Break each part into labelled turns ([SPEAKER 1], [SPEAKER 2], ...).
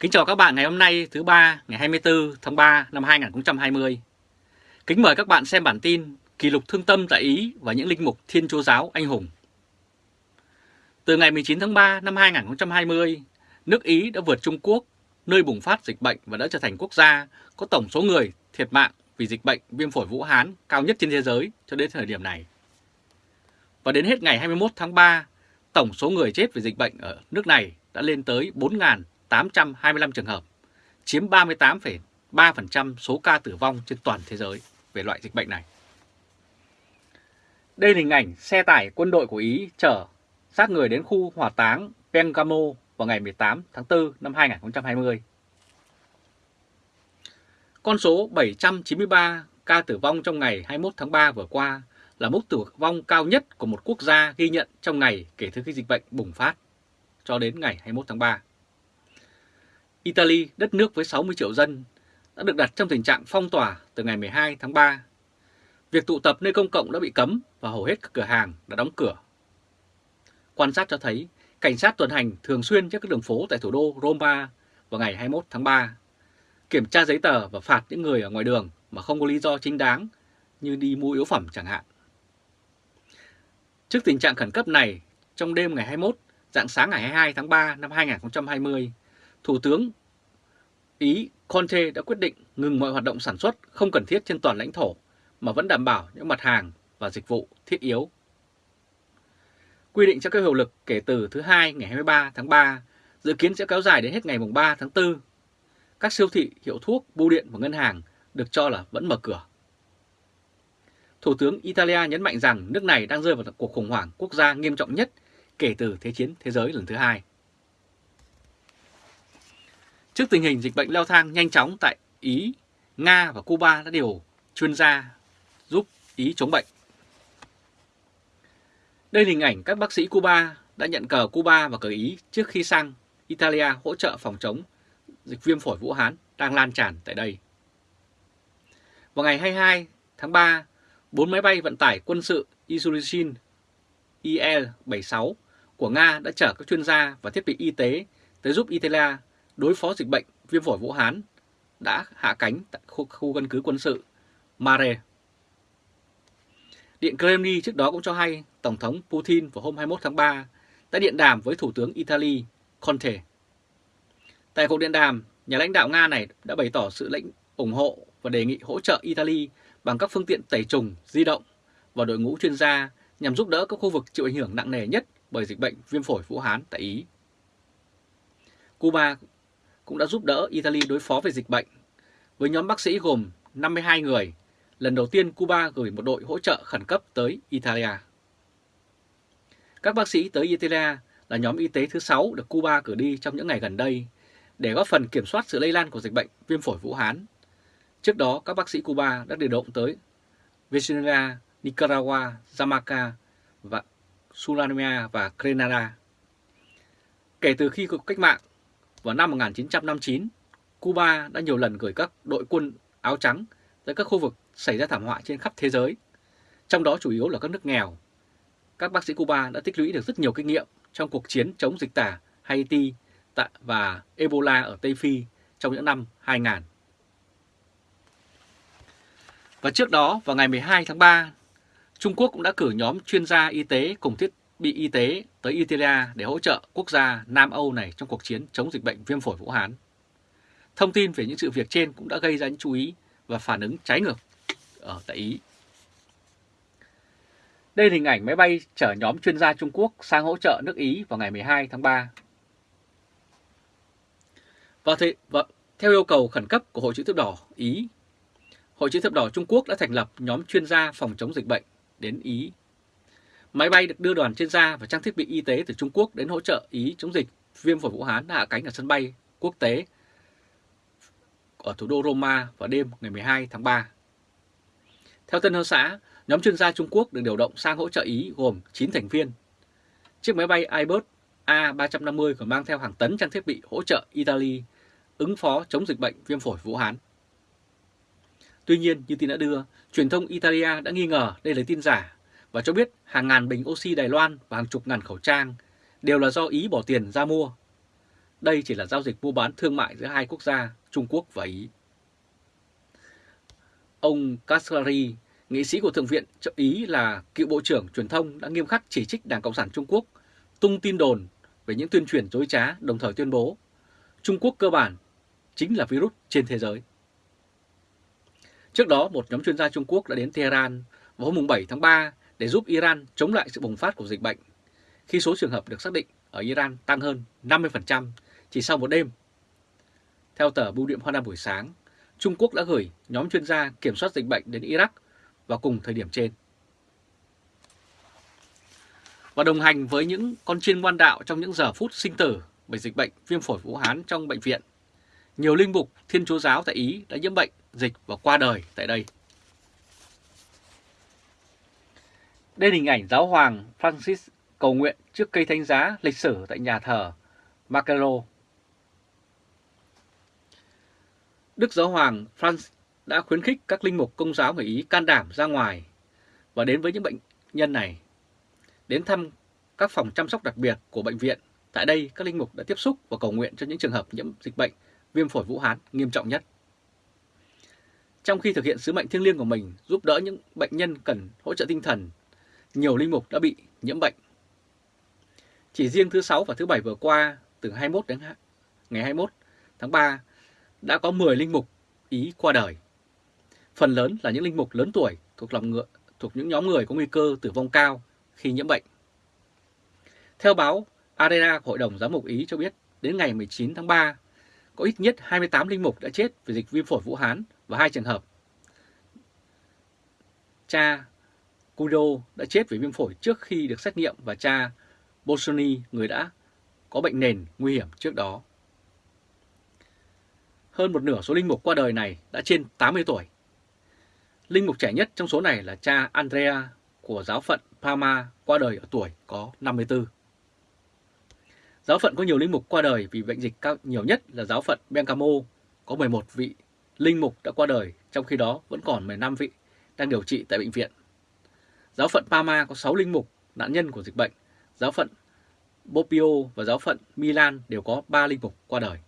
[SPEAKER 1] Kính chào các bạn ngày hôm nay thứ ba ngày 24 tháng 3 năm 2020. Kính mời các bạn xem bản tin Kỷ lục thương tâm tại Ý và những linh mục Thiên Chúa Giáo anh hùng. Từ ngày 19 tháng 3 năm 2020, nước Ý đã vượt Trung Quốc, nơi bùng phát dịch bệnh và đã trở thành quốc gia có tổng số người thiệt mạng vì dịch bệnh viêm phổi Vũ Hán cao nhất trên thế giới cho đến thời điểm này. Và đến hết ngày 21 tháng 3, tổng số người chết vì dịch bệnh ở nước này đã lên tới 825 trường hợp, chiếm 38,3% số ca tử vong trên toàn thế giới về loại dịch bệnh này. Đây là hình ảnh xe tải quân đội của Ý chở xác người đến khu hỏa táng Pengamo vào ngày 18 tháng 4 năm 2020. Con số 793 ca tử vong trong ngày 21 tháng 3 vừa qua là mức tử vong cao nhất của một quốc gia ghi nhận trong ngày kể từ khi dịch bệnh bùng phát cho đến ngày 21 tháng 3. Italy, đất nước với 60 triệu dân, đã được đặt trong tình trạng phong tỏa từ ngày 12 tháng 3. Việc tụ tập nơi công cộng đã bị cấm và hầu hết các cửa hàng đã đóng cửa. Quan sát cho thấy cảnh sát tuần hành thường xuyên trên các đường phố tại thủ đô Roma vào ngày 21 tháng 3, kiểm tra giấy tờ và phạt những người ở ngoài đường mà không có lý do chính đáng như đi mua yếu phẩm chẳng hạn. Trước tình trạng khẩn cấp này, trong đêm ngày 21, dạng sáng ngày 22 tháng 3 năm 2020, Thủ tướng Ý Conte đã quyết định ngừng mọi hoạt động sản xuất không cần thiết trên toàn lãnh thổ mà vẫn đảm bảo những mặt hàng và dịch vụ thiết yếu. Quy định sẽ có hiệu lực kể từ thứ hai ngày 23 tháng 3, dự kiến sẽ kéo dài đến hết ngày 3 tháng 4. Các siêu thị, hiệu thuốc, bưu điện và ngân hàng được cho là vẫn mở cửa. Thủ tướng Italia nhấn mạnh rằng nước này đang rơi vào cuộc khủng hoảng quốc gia nghiêm trọng nhất kể từ Thế chiến thế giới lần thứ hai. Trước tình hình dịch bệnh leo thang nhanh chóng tại Ý, Nga và Cuba đã điều chuyên gia giúp Ý chống bệnh. Đây là hình ảnh các bác sĩ Cuba đã nhận cờ Cuba và cờ Ý trước khi sang Italia hỗ trợ phòng chống dịch viêm phổi Vũ Hán đang lan tràn tại đây. Vào ngày 22 tháng 3, bốn máy bay vận tải quân sự Isurishin IL-76 của Nga đã chở các chuyên gia và thiết bị y tế tới giúp Italia đối phó dịch bệnh viêm phổi Vũ Hán đã hạ cánh tại khu, khu căn cứ quân sự Mare. Điện Kremlin trước đó cũng cho hay Tổng thống Putin vào hôm 21 tháng 3 đã điện đàm với Thủ tướng Italy Conte. Tại cuộc điện đàm, nhà lãnh đạo Nga này đã bày tỏ sự lãnh ủng hộ và đề nghị hỗ trợ Italy bằng các phương tiện tẩy trùng di động và đội ngũ chuyên gia nhằm giúp đỡ các khu vực chịu ảnh hưởng nặng nề nhất bởi dịch bệnh viêm phổi Vũ Hán tại Ý. Cuba cũng đã giúp đỡ Italy đối phó về dịch bệnh. Với nhóm bác sĩ gồm 52 người, lần đầu tiên Cuba gửi một đội hỗ trợ khẩn cấp tới Italia. Các bác sĩ tới Italia là nhóm y tế thứ 6 được Cuba cử đi trong những ngày gần đây để góp phần kiểm soát sự lây lan của dịch bệnh viêm phổi Vũ Hán. Trước đó, các bác sĩ Cuba đã điều động tới Venezuela, Nicaragua, Jamaica và Suriname và Grenada. Kể từ khi cuộc cách mạng vào năm 1959, Cuba đã nhiều lần gửi các đội quân áo trắng tới các khu vực xảy ra thảm họa trên khắp thế giới, trong đó chủ yếu là các nước nghèo. Các bác sĩ Cuba đã tích lũy được rất nhiều kinh nghiệm trong cuộc chiến chống dịch tả Haiti và Ebola ở Tây Phi trong những năm 2000. Và trước đó, vào ngày 12 tháng 3, Trung Quốc cũng đã cử nhóm chuyên gia y tế cùng thiết bị y tế tới Italia để hỗ trợ quốc gia Nam Âu này trong cuộc chiến chống dịch bệnh viêm phổi Vũ Hán. Thông tin về những sự việc trên cũng đã gây ra những chú ý và phản ứng trái ngược ở tại Ý. Đây là hình ảnh máy bay chở nhóm chuyên gia Trung Quốc sang hỗ trợ nước Ý vào ngày 12 tháng 3. Và, thế, và theo yêu cầu khẩn cấp của Hội chữ thập đỏ Ý, Hội chữ thập đỏ Trung Quốc đã thành lập nhóm chuyên gia phòng chống dịch bệnh đến Ý. Máy bay được đưa đoàn chuyên gia và trang thiết bị y tế từ Trung Quốc đến hỗ trợ Ý chống dịch viêm phổi Vũ Hán đã hạ cánh ở sân bay quốc tế ở thủ đô Roma vào đêm ngày 12 tháng 3. Theo Tân Hoa Xã, nhóm chuyên gia Trung Quốc được điều động sang hỗ trợ Ý gồm 9 thành viên. Chiếc máy bay Airbus A350 còn mang theo hàng tấn trang thiết bị hỗ trợ Italy ứng phó chống dịch bệnh viêm phổi Vũ Hán. Tuy nhiên, như tin đã đưa, truyền thông Italia đã nghi ngờ đây là tin giả và cho biết hàng ngàn bình oxy Đài Loan và hàng chục ngàn khẩu trang đều là do Ý bỏ tiền ra mua. đây chỉ là giao dịch mua bán thương mại giữa hai quốc gia Trung Quốc và Ý. Ông Kaspari, nghị sĩ của Thượng viện cho Ý là cựu Bộ trưởng Truyền thông đã nghiêm khắc chỉ trích Đảng Cộng sản Trung Quốc tung tin đồn về những tuyên truyền dối trá đồng thời tuyên bố Trung Quốc cơ bản chính là virus trên thế giới. Trước đó, một nhóm chuyên gia Trung Quốc đã đến Tehran vào hôm 7 tháng 3 để giúp Iran chống lại sự bùng phát của dịch bệnh, khi số trường hợp được xác định ở Iran tăng hơn 50% chỉ sau một đêm. Theo tờ Bưu điện Hoa Nam buổi sáng, Trung Quốc đã gửi nhóm chuyên gia kiểm soát dịch bệnh đến Iraq vào cùng thời điểm trên. Và đồng hành với những con chiên ngoan đạo trong những giờ phút sinh tử bởi dịch bệnh viêm phổi Vũ Hán trong bệnh viện, nhiều linh mục Thiên Chúa Giáo tại Ý đã nhiễm bệnh, dịch và qua đời tại đây. Đây là hình ảnh giáo hoàng Francis cầu nguyện trước cây thánh giá lịch sử tại nhà thờ Macelo. Đức Giáo hoàng Francis đã khuyến khích các linh mục công giáo người Ý can đảm ra ngoài và đến với những bệnh nhân này. Đến thăm các phòng chăm sóc đặc biệt của bệnh viện. Tại đây, các linh mục đã tiếp xúc và cầu nguyện cho những trường hợp nhiễm dịch bệnh viêm phổi Vũ Hán nghiêm trọng nhất. Trong khi thực hiện sứ mệnh thiêng liêng của mình giúp đỡ những bệnh nhân cần hỗ trợ tinh thần, nhiều linh mục đã bị nhiễm bệnh. Chỉ riêng thứ sáu và thứ bảy vừa qua, từ 21 đến ngày 21 tháng 3, đã có 10 linh mục Ý qua đời. Phần lớn là những linh mục lớn tuổi thuộc lòng ngựa, thuộc những nhóm người có nguy cơ tử vong cao khi nhiễm bệnh. Theo báo Arena của Hội đồng Giám mục Ý cho biết, đến ngày 19 tháng 3, có ít nhất 28 linh mục đã chết vì dịch viêm phổi Vũ Hán và hai trường hợp. Cha Kudo đã chết vì viêm phổi trước khi được xét nghiệm và cha Bolsoni, người đã có bệnh nền nguy hiểm trước đó. Hơn một nửa số linh mục qua đời này đã trên 80 tuổi. Linh mục trẻ nhất trong số này là cha Andrea của giáo phận Parma qua đời ở tuổi có 54. Giáo phận có nhiều linh mục qua đời vì bệnh dịch cao nhiều nhất là giáo phận Bengamo có 11 vị linh mục đã qua đời, trong khi đó vẫn còn 15 vị đang điều trị tại bệnh viện. Giáo phận Parma có 6 linh mục nạn nhân của dịch bệnh, giáo phận Bopio và giáo phận Milan đều có 3 linh mục qua đời.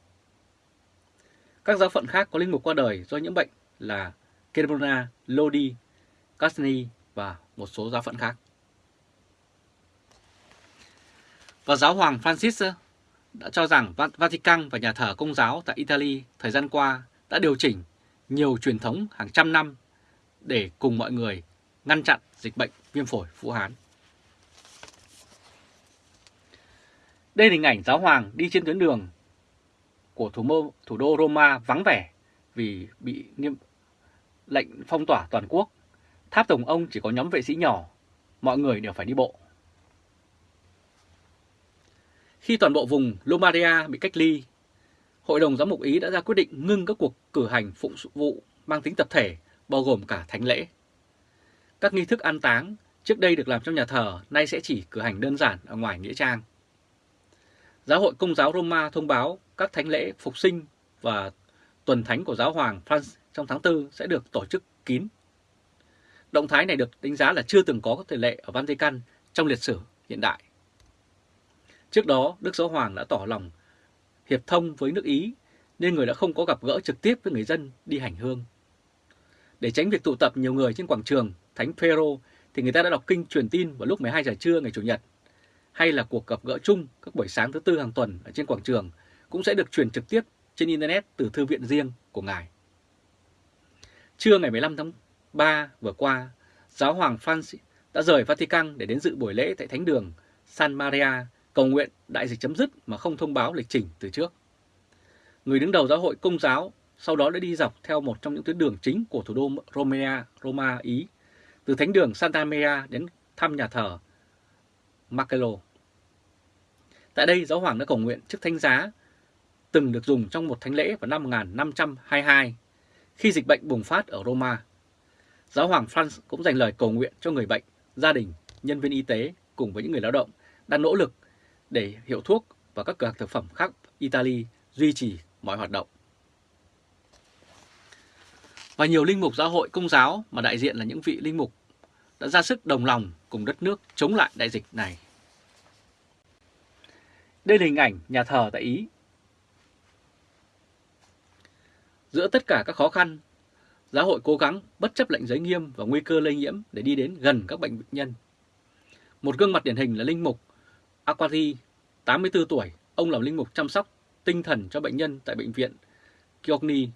[SPEAKER 1] Các giáo phận khác có linh mục qua đời do nhiễm bệnh là Cremona, Lodi, Casni và một số giáo phận khác. Và giáo hoàng Francis ờ, đã cho rằng Vatican và nhà thờ công giáo tại Italy thời gian qua đã điều chỉnh nhiều truyền thống hàng trăm năm để cùng mọi người ngăn chặn dịch bệnh viêm phổi Vũ Hán. Đây là hình ảnh giáo hoàng đi trên tuyến đường của thủ, mô, thủ đô Roma vắng vẻ vì bị nghiêm lệnh phong tỏa toàn quốc. Tháp Tổng ông chỉ có nhóm vệ sĩ nhỏ, mọi người đều phải đi bộ. Khi toàn bộ vùng Lombardia bị cách ly, Hội đồng Giám mục Ý đã ra quyết định ngưng các cuộc cử hành phụng vụ mang tính tập thể, bao gồm cả thánh lễ. Các nghi thức an táng trước đây được làm trong nhà thờ, nay sẽ chỉ cử hành đơn giản ở ngoài nghĩa trang. Giáo hội Công giáo Roma thông báo các thánh lễ phục sinh và tuần thánh của giáo hoàng France trong tháng 4 sẽ được tổ chức kín. Động thái này được đánh giá là chưa từng có các thể lệ ở Vatican trong lịch sử hiện đại. Trước đó, Đức Giáo Hoàng đã tỏ lòng hiệp thông với nước Ý nên người đã không có gặp gỡ trực tiếp với người dân đi hành hương. Để tránh việc tụ tập nhiều người trên quảng trường Thánh Phêrô thì người ta đã đọc kinh truyền tin vào lúc 12 giờ trưa ngày Chủ nhật hay là cuộc gặp gỡ chung các buổi sáng thứ tư hàng tuần ở trên quảng trường cũng sẽ được truyền trực tiếp trên Internet từ thư viện riêng của Ngài. Trưa ngày 15 tháng 3 vừa qua, Giáo hoàng Francis đã rời Vatican để đến dự buổi lễ tại Thánh đường San Maria cầu nguyện đại dịch chấm dứt mà không thông báo lịch trình từ trước. Người đứng đầu giáo hội công giáo sau đó đã đi dọc theo một trong những tuyến đường chính của thủ đô Romania, Roma, Ý, từ thánh đường Santa Maria đến thăm nhà thờ Marcello. Tại đây, giáo hoàng đã cầu nguyện trước thánh giá từng được dùng trong một thánh lễ vào năm 1522 khi dịch bệnh bùng phát ở Roma. Giáo hoàng Franz cũng dành lời cầu nguyện cho người bệnh, gia đình, nhân viên y tế cùng với những người lao động đang nỗ lực để hiệu thuốc và các cửa hàng thực phẩm khác Italy duy trì mọi hoạt động. Và nhiều linh mục giáo hội công giáo mà đại diện là những vị linh mục đã ra sức đồng lòng cùng đất nước chống lại đại dịch này. Đây là hình ảnh nhà thờ tại Ý. Giữa tất cả các khó khăn, giáo hội cố gắng bất chấp lệnh giới nghiêm và nguy cơ lây nhiễm để đi đến gần các bệnh nhân. Một gương mặt điển hình là Linh Mục Aquati, 84 tuổi, ông làm linh mục chăm sóc tinh thần cho bệnh nhân tại bệnh viện Kyogni.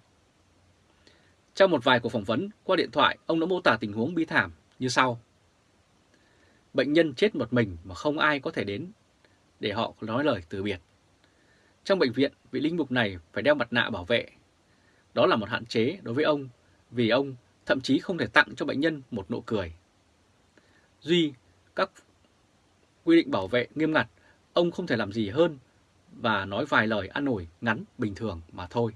[SPEAKER 1] Trong một vài cuộc phỏng vấn qua điện thoại, ông đã mô tả tình huống bi thảm như sau. Bệnh nhân chết một mình mà không ai có thể đến để họ nói lời từ biệt. Trong bệnh viện, vị linh mục này phải đeo mặt nạ bảo vệ. Đó là một hạn chế đối với ông vì ông thậm chí không thể tặng cho bệnh nhân một nụ cười. Duy, các quy định bảo vệ nghiêm ngặt, ông không thể làm gì hơn và nói vài lời an ủi ngắn bình thường mà thôi.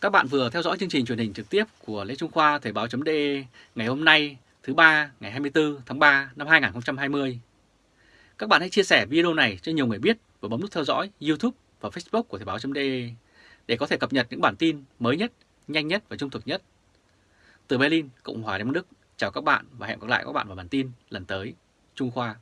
[SPEAKER 1] Các bạn vừa theo dõi chương trình truyền hình trực tiếp của Lê Trung Khoa Thời báo.de ngày hôm nay thứ ba ngày 24 tháng 3 năm 2020. Các bạn hãy chia sẻ video này cho nhiều người biết và bấm nút theo dõi YouTube và Facebook của Thời báo.de để có thể cập nhật những bản tin mới nhất, nhanh nhất và trung thực nhất. Từ Berlin, Cộng hòa Liên bang Đức, chào các bạn và hẹn gặp lại các bạn vào bản tin lần tới. Trung Khoa